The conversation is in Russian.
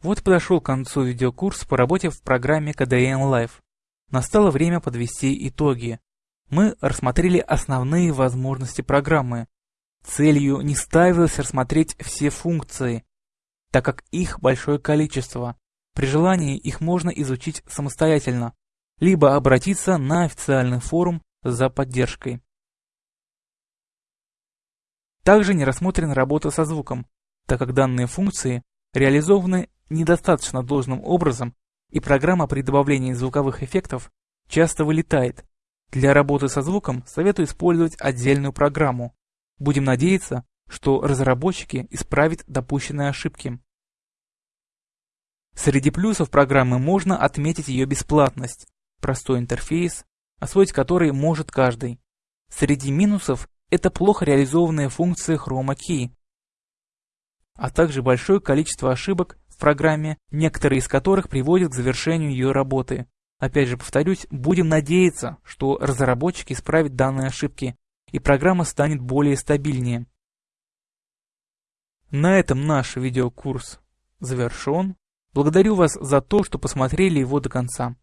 Вот подошел к концу видеокурс по работе в программе KDN Live. Настало время подвести итоги. Мы рассмотрели основные возможности программы. Целью не ставилось рассмотреть все функции, так как их большое количество. При желании их можно изучить самостоятельно, либо обратиться на официальный форум за поддержкой. Также не рассмотрена работа со звуком, так как данные функции реализованы недостаточно должным образом, и программа при добавлении звуковых эффектов часто вылетает. Для работы со звуком советую использовать отдельную программу. Будем надеяться, что разработчики исправят допущенные ошибки. Среди плюсов программы можно отметить ее бесплатность, простой интерфейс, освоить который может каждый. Среди минусов это плохо реализованные функции Chroma Key, а также большое количество ошибок в программе, некоторые из которых приводят к завершению ее работы. Опять же повторюсь, будем надеяться, что разработчики исправят данные ошибки, и программа станет более стабильнее. На этом наш видеокурс завершен. Благодарю вас за то, что посмотрели его до конца.